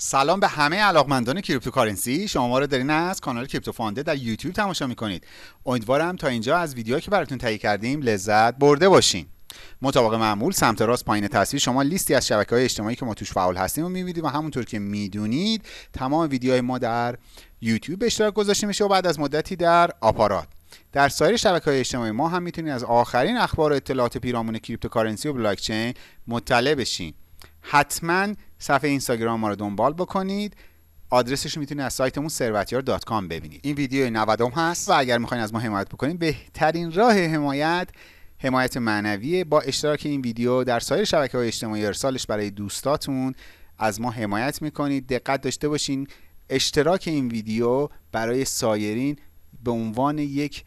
سلام به همه علاقمندان cryptocurrency. شما ما رو دارین از کانال کریپتو فانده در یوتیوب تماشا می‌کنید. امیدوارم تا اینجا از ویدیوهایی که براتون تهیه کردیم لذت برده باشین. مطابق معمول سمت راست پایین تصویر شما لیستی از شبکه های اجتماعی که ما توش فعال هستیم و می‌بینید و همونطور که می‌دونید تمام ویدیوهای ما در یوتیوب اشتراک گذاشته میشه و بعد از مدتی در آپارات. در سایر شبکه های اجتماعی ما هم می‌تونید از آخرین اخبار و اطلاعات پیرامون cryptocurrency و بلاکچین مطلع بشین. حتما صفحه اینستاگرام ما رو دنبال بکنید. آدرسش رو می‌تونید از سایتمون ثروتیار دات کام ببینید. این ویدیو 90 هست و اگر می‌خواین از ما حمایت بکنید بهترین راه حمایت حمایت معنوی با اشتراک این ویدیو در سایر شبکه های اجتماعی ارسالش برای دوستاتون. از ما حمایت می‌کنید. دقت داشته باشین. اشتراک این ویدیو برای سایرین به عنوان یک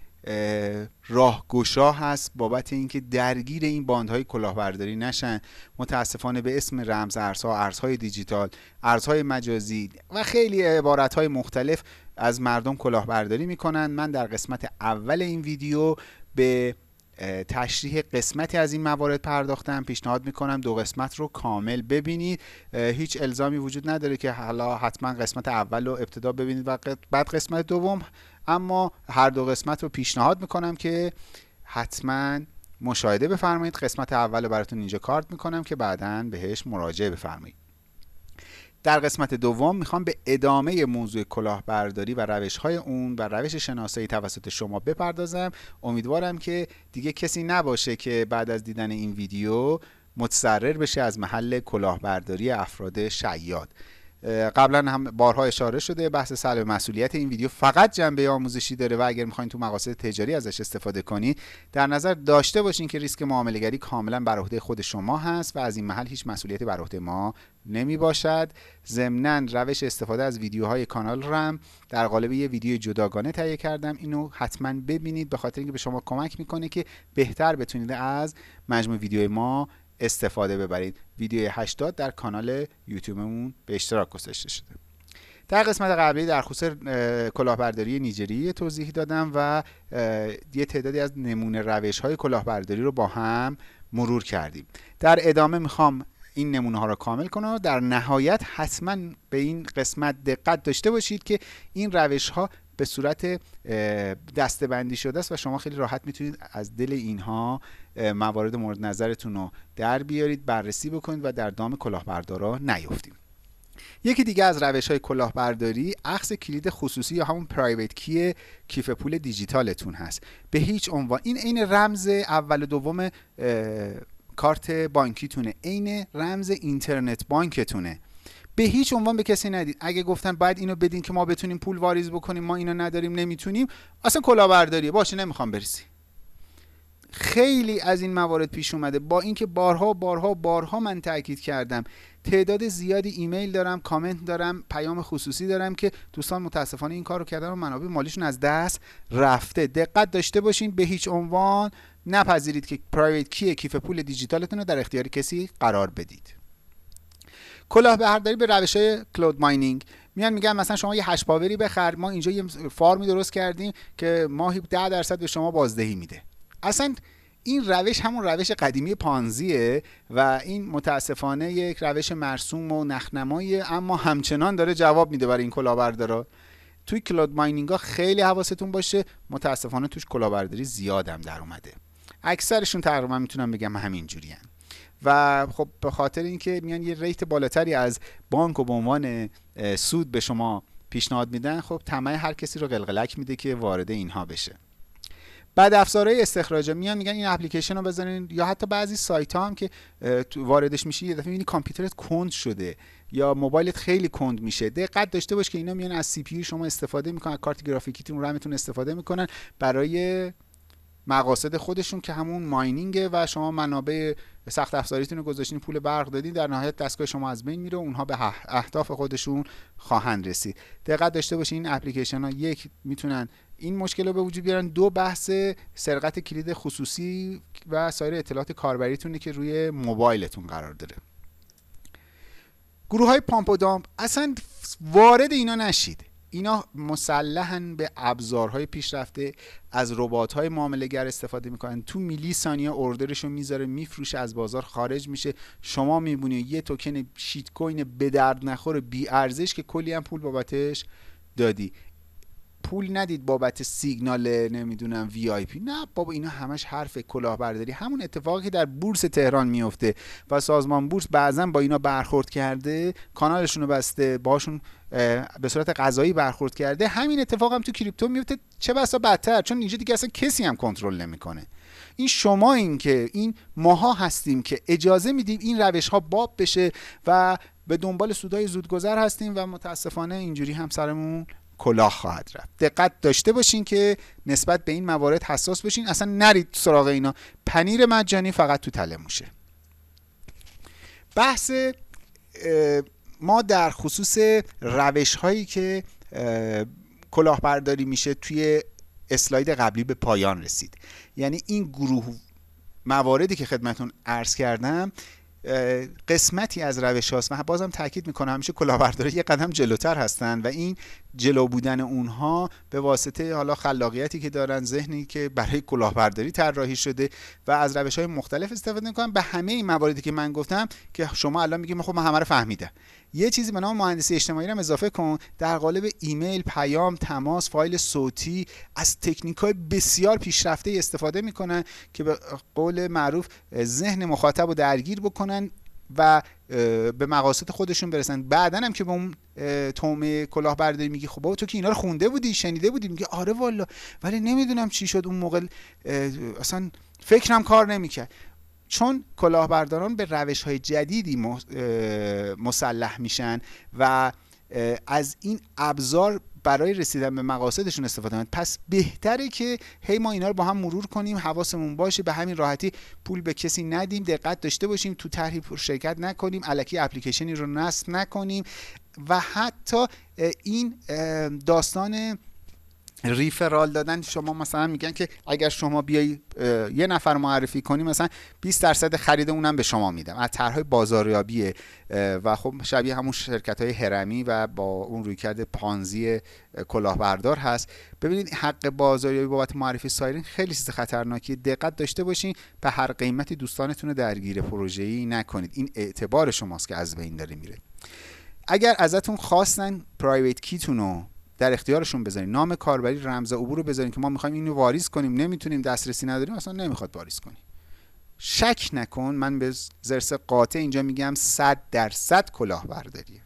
راهگشا هست بابت اینکه درگیر این باندهای کلاهبرداری نشن. متاسفانه به اسم رمز ارزها ارزهای دیجیتال ارزهای مجازی و خیلی عبارتهای مختلف از مردم کلاهبرداری می‌کنن. من در قسمت اول این ویدیو به تشریح قسمتی از این موارد پرداختم. پیشنهاد می‌کنم دو قسمت رو کامل ببینید. هیچ الزامی وجود نداره که حالا حتما قسمت اول رو ابتدا ببینید و بعد قسمت دوم. اما هر دو قسمت رو پیشنهاد می‌کنم که حتما مشاهده بفرمایید. قسمت اول رو براتون اینجا کارت می‌کنم که بعدا بهش مراجعه بفرمایید. در قسمت دوم می‌خوام به ادامه موضوع کلاهبرداری و روش های اون و روش شناسایی توسط شما بپردازم. امیدوارم که دیگه کسی نباشه که بعد از دیدن این ویدیو متسرر بشه از محل کلاهبرداری افراد شیاد. قبلا هم بارها اشاره شده بحث سلب مسئولیت این ویدیو. فقط جنبه آموزشی داره و اگر می‌خواین تو مقاصد تجاری ازش استفاده کنید در نظر داشته باشین که ریسک معامله گری کاملا بر عهده خود شما هست و از این محل هیچ مسئولیتی بر عهده ما نمی باشد ضمنا روش استفاده از ویدیوهای کانال رم در قالب یه ویدیو جداگانه تهیه کردم. اینو حتما ببینید به خاطر اینکه به شما کمک می‌کنه که بهتر بتونید از مجموع ویدیو ما استفاده ببرید. ویدیو 80 در کانال یوتیوبمون به اشتراک گذاشته شده. در قسمت قبلی در خصوص کلاهبرداری نیجری توضیح دادم و یه تعدادی از نمونه روش های کلاهبرداری رو با هم مرور کردیم. در ادامه می‌خوام این نمونه ها رو کامل کنم و در نهایت حتما به این قسمت دقت داشته باشید که این روش ها به صورت دستبندی شده است و شما خیلی راحت می‌تونید از دل اینها موارد مورد نظرتون رو در بیارید بررسی بکنید و در دام کلاهبردارا نیفتیم. یکی دیگه از روش های کلاهبرداری اخذ کلید خصوصی یا همون پرایوت کی کیف پول دیجیتالتون هست. به هیچ عنوان. این عین رمز اول و دوم کارت بانکیتونه. عین رمز اینترنت بانکتونه. به هیچ عنوان به کسی ندید. اگه گفتن باید اینو بدین که ما بتونیم پول واریز بکنیم ما اینو نداریم نمی‌تونیم اصلا کلاهبرداریه باشه نمی‌خوام بریسی خیلی از این موارد پیش اومده. با اینکه بارها بارها بارها من تاکید کردم. تعداد زیادی ایمیل دارم کامنت دارم پیام خصوصی دارم که دوستان متاسفانه این کار رو کردن و منابع مالیشون از دست رفته. دقت داشته باشین به هیچ عنوان نپذیرید که پرایوت کی کیف پول دیجیتالتون رو در اختیار کسی قرار بدید. کلاهبرداری به روش های کلود ماینینگ. میان میگن مثلا شما یه hash power ی بخر ما اینجا یه farm ی درست کردیم که ماهی 10 درصد به شما بازدهی میده. اصلا این روش همون روش قدیمی Ponzi ه و این متاسفانه یک روش مرسوم و نخ‌نماییه اما همچنان داره جواب میده برای این کلاهبردارا. توی cloud mining ها خیلی حواستون باشه متاسفانه توش کلاهبرداری زیادم در اومده. اکثرشون تقریبا می‌تونم بگم همین جوریان و خب به خاطر اینکه میان یه rate بالاتری از بانک و به عنوان سود به شما پیشنهاد میدن خب طمع هر کسی رو قلقلک میده که وارد اینها بشه. بعد افزارهای استخراج میان میگن این اپلیکیشن رو بزنین یا حتی بعضی سایت ها هم که واردش میشی یه دفعه می‌بینی کامپیوترت کند شده یا موبایلت خیلی کند میشه. دقت داشته باش که اینا میان از سی پی شما استفاده می‌کنن کارت گرافیکیتون رمتون استفاده می‌کنن برای مقاصد خودشون که همون ماینینگه و شما منابع سخت افزاریتون رو گذاشتین پول برق دادین در نهایت دستگاه شما از بین میره و اونها به اهداف خودشون خواهند رسید. دقت داشته باشین این اپلیکیشن ها یک می‌تونن این مشکل رو به وجود بیارن دو بحث سرقت کلید خصوصی و سایر اطلاعات کاربریتونه که روی موبایلتون قرار داره. گروه های پامپ و دامپ اصلا وارد اینا نشید. اینا مسلحن به ابزارهای پیشرفته از ربات‌های معامله‌گر استفاده می‌کنن. تو میلی ثانیه order شو می‌ذاره میفروشه از بازار خارج میشه. شما می‌بینی یه token shitcoin به درد نخور بی ارزش که کلی هم پول بابتش دادی. پول ندید بابت سیگنال نمی‌دونم VIP. نه بابا اینا همش حرف کلاهبرداری. همون اتفاقی که در بورس تهران میفته و سازمان بورس بعضا با اینا برخورد کرده کانالشون رو بسته باشون به صورت قضایی برخورد کرده. همین اتفاق هم تو کریپتو میفته چه بسا بدتر؟ چون اینجا دیگه اصلا کسی هم کنترل نمی‌کنه. این شما این که این ماها هستیم که اجازه میدیم این روش ها باب بشه و به دنبال سودای زودگذر هستیم و متاسفانه اینجوری هم سرمون کلاه خواهد رفت. دقت داشته باشین که نسبت به این موارد حساس باشین. اصلا نرید سراغ اینا. پنیر مجانی فقط تو تله موشه. بحث ما در خصوص روش هایی که کلاهبرداری میشه توی اسلاید قبلی به پایان رسید. یعنی این گروه مواردی که خدمتون عرض کردم قسمتی از روش هاست و بازم تاکید می‌کنم همیشه کلاهبرداری یه قدم جلوتر هستن و این جلو بودن اونها به واسطه حالا خلاقیتی که دارن ذهنی که برای کلاهبرداری طراحی شده و از روش های مختلف استفاده می‌کنن به همه این مواردی که من گفتم که شما الان میگیم خب من همه رو فهمیدم. یه چیزی به نام مهندسی اجتماعی رو اضافه کن. در قالب ایمیل پیام تماس فایل صوتی از تکنیک های بسیار پیشرفته استفاده می‌کنن که به قول معروف ذهن مخاطب رو درگیر بکنن. و به مقاصد خودشون برسن. بعدا هم که به اون تومه کلاهبرداری میگی خب تو که اینا رو خونده بودی شنیده بودی؟ میگه آره والا. ولی نمی‌دونم چی شد. اون موقع اصلا فکرم کار نمی‌کرد. چون کلاهبرداران به روش های جدیدی مسلح میشن و از این ابزار برای رسیدن به مقاصدشون استفاده کنند پس بهتره که هی ما اینا رو با هم مرور کنیم حواسمون باشه به همین راحتی پول به کسی ندیم دقت داشته باشیم تو طرحی شرکت نکنیم الکی اپلیکیشنی رو نصب نکنیم و حتی این داستان ریفرال دادن شما مثلا میگن که اگر شما بیای یه نفر معرفی کنی مثلا 20 درصد خرید اونم به شما میدم از طرحهای بازاریابیه. و خب شبیه همون شرکت های هرمی و با اون رویکرد پانزی کلاهبردار هست. ببینید حق بازاریابی بابت معرفی سایرین خیلی چیز خطرناکی دقت داشته باشین به هر قیمتی دوستانتون رو درگیر پروژه‌ای نکنید. این اعتبار شماست که از بین داره میره. اگر ازتون خواستن پرایوت کیتون رو در اختیارشون بذارین. نام کاربری رمز عبور رو بذارین که ما می‌خوایم اینو واریز کنیم. نمی‌تونیم دسترسی نداریم اصلا نمی‌خواد واریز کنیم. شک نکن من به زرس قاطع اینجا میگم 100 درصد کلاهبرداریه.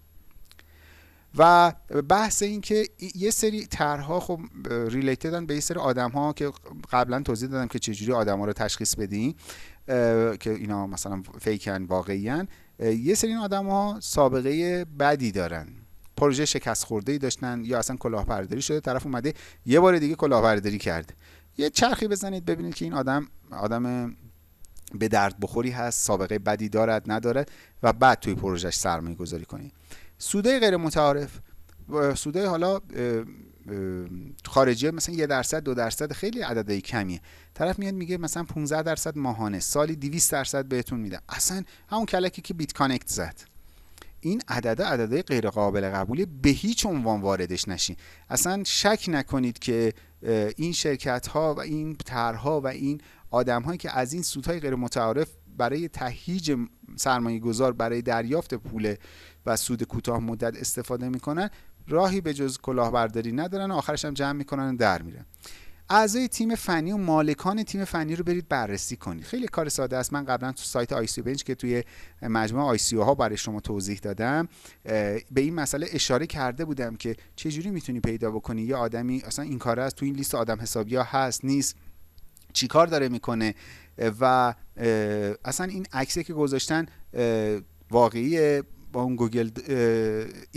و بحث این که یه سری طرحها خب ریلیتدن به یه سری آدم ها که قبلا توضیح دادم که چجوری آدم ها رو تشخیص بدین که اینا مثلا فیکن واقعیان یه سری این آدم ها سابقه بدی دارن. پروژه شکست خورده ای داشتن یا اصلا کلاهبرداری شده طرف اومده یه بار دیگه کلاهبرداری کرده. یه چرخی بزنید ببینید که این آدم آدم به درد بخوری هست سابقه بدی دارد ندارد و بعد توی پروژهش سرمایه گذاری کنید. سوده غیر متعارف سوده حالا خارجی مثلا یه درصد دو درصد خیلی عددی کمیه. طرف میاد میگه مثلا 15 درصد ماهانه سالی 200 درصد بهتون میده. اصلا همون کلکی که بیت کانکت زد. این عدد عدده غیر قابل قبولی به هیچ عنوان واردش نشین. اصلا شک نکنید که این شرکت ها و این طرحها و این آدم هایی که از این سودهای غیر متعارف برای تهییج سرمایه گذار برای دریافت پول و سود کوتاه مدت استفاده می‌کنن راهی به جز کلاهبرداری ندارن آخرش هم جمع می‌کنن و در میرن. اعضای تیم فنی و مالکان تیم فنی رو برید بررسی کنید. خیلی کار ساده است. من قبلا تو سایت ICObench که توی مجموعه ICO ها برای شما توضیح دادم به این مسئله اشاره کرده بودم که چجوری می‌تونی پیدا بکنی؟ یه آدمی اصلا این کاره است تو این لیست آدم حسابی ها هست نیست. چیکار داره می‌کنه؟ و اصلا این عکسی که گذاشتن واقعی با اون گوگل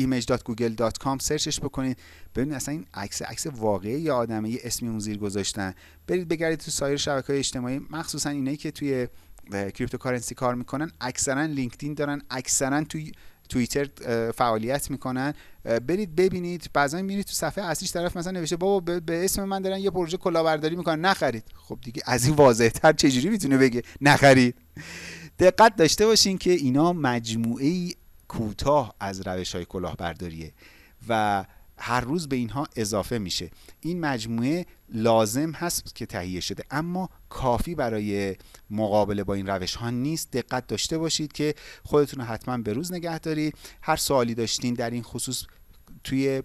image.google.com سرچش بکنید. ببینید اصلا این عکس عکس واقعی یه آدمه یه اسمی اون زیر گذاشتن. برید بگردید تو سایر شبکه های اجتماعی. مخصوصا اینایی که توی cryptocurrency کار می‌کنن اکثرا LinkedIn دارن اکثرا توی توییتر فعالیت می‌کنن. برید ببینید. بعضا میرید تو صفحه اصلیش طرف مثلا نوشته بابا به اسم من دارن یه پروژه کلاهبرداری می‌کنن. نخرید. خب دیگه از این واضح تر چجوری می‌تونه بگه؟ نخرید. دقت داشته باشین که اینا مجموعه کوتاه از روش های کلاهبرداریه و هر روز به اینها اضافه میشه. این مجموعه لازم هست که تهیه شده اما کافی برای مقابله با این روش ها نیست. دقت داشته باشید که خودتون رو حتما به روز نگه دارید هر سوالی داشتین در این خصوص توی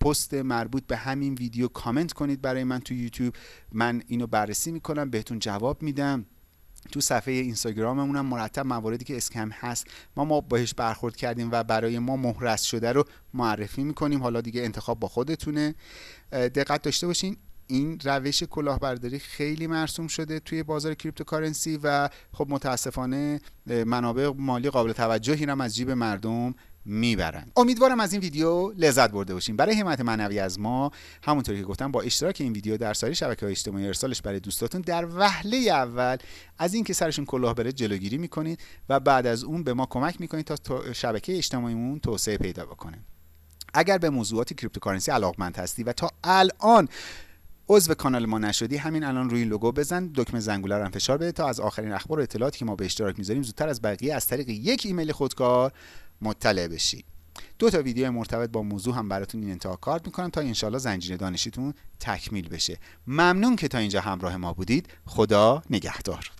پست مربوط به همین ویدیو کامنت کنید برای من تو یوتیوب. من اینو بررسی می‌کنم بهتون جواب میدم. تو صفحه اینستاگراممون هم مرتب مواردی که scam هست. ما ما بهش برخورد کردیم و برای ما محرز شده رو معرفی می‌کنیم. حالا دیگه انتخاب با خودتونه. دقت داشته باشین. این روش کلاهبرداری خیلی مرسوم شده توی بازار cryptocurrency و خب متاسفانه منابع مالی قابل توجهی هم از جیب مردم می‌برند. امیدوارم از این ویدیو لذت برده باشین برای حمایت معنوی از ما همونطوری که گفتم با اشتراک این ویدیو در سایر شبکه های اجتماعی ارسالش برای دوستاتون در وهله اول از اینکه سرشون کلاه بره جلوگیری می‌کنید و بعد از اون به ما کمک می‌کنید تا شبکه اجتماعیمون توسعه پیدا بکنه. اگر به موضوعات cryptocurrency علاقمند هستی و تا الان عضو کانال ما نشدی همین الان روی لوگو بزن دکمه زنگوله رو هم فشار بده تا از آخرین اخبار و اطلاعاتی که ما به اشتراک می‌ذاریم زودتر از بقیه از طریق یک ایمیل خودکار مطلع بشی. دو تا ویدیو مرتبط با موضوع هم براتون این انتها کارت می‌کنم تا انشالله زنجیره دانشیتون تکمیل بشه. ممنون که تا اینجا همراه ما بودید. خدا نگهدار.